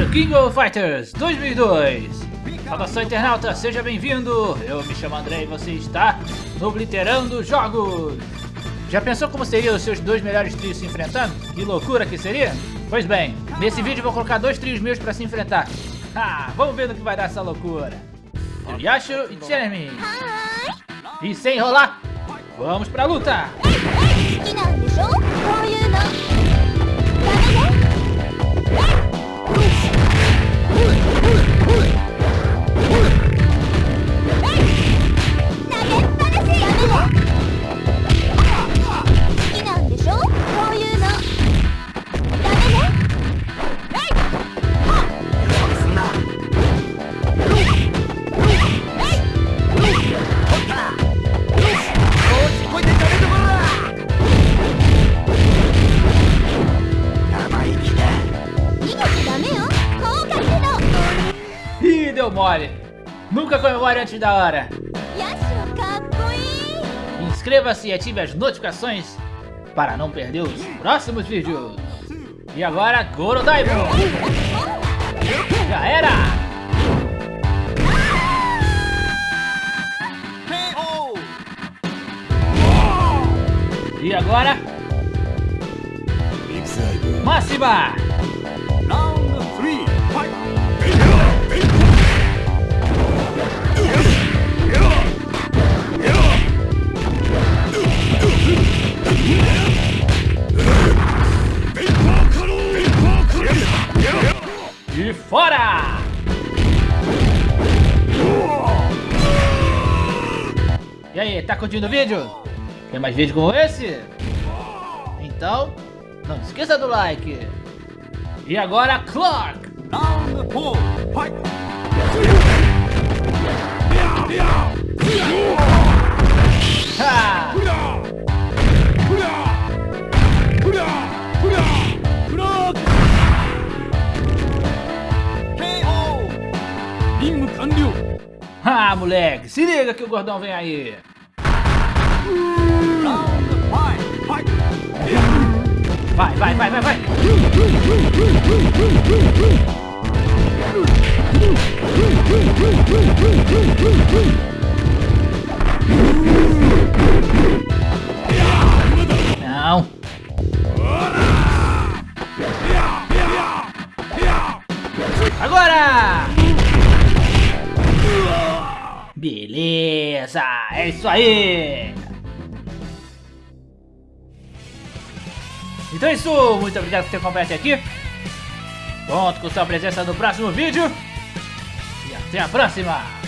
The King of Fighters 2002 Saudação internauta, seja bem-vindo! Eu me chamo André e você está no Obliterando Jogos! Já pensou como seriam os seus dois melhores trios se enfrentando? Que loucura que seria? Pois bem, nesse vídeo vou colocar dois trios meus pra se enfrentar. Ah, vamos ver no que vai dar essa loucura. Yashu e Jeremy. E sem enrolar, vamos pra luta! 好き deu mole. Nunca comemore antes da hora. Inscreva-se e ative as notificações para não perder os próximos vídeos. E agora, Goro Daimon. Já era! E agora... Máxima! Fora! E aí, tá curtindo o vídeo? Tem mais vídeo como esse? Então, não esqueça do like. E agora, Clark! Ha! Ah, moleque, se liga que o gordão vem aí. Vai, vai, vai, vai, vai. Não. Agora! Beleza, é isso aí! Então é isso, muito obrigado por ter acompanhado aqui. Conto com sua presença no próximo vídeo. E até a próxima!